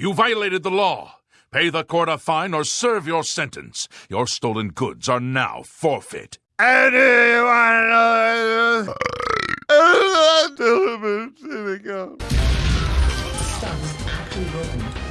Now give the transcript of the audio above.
You violated the law. Pay the court a fine or serve your sentence. Your stolen goods are now forfeit. Anyone Stop. Action.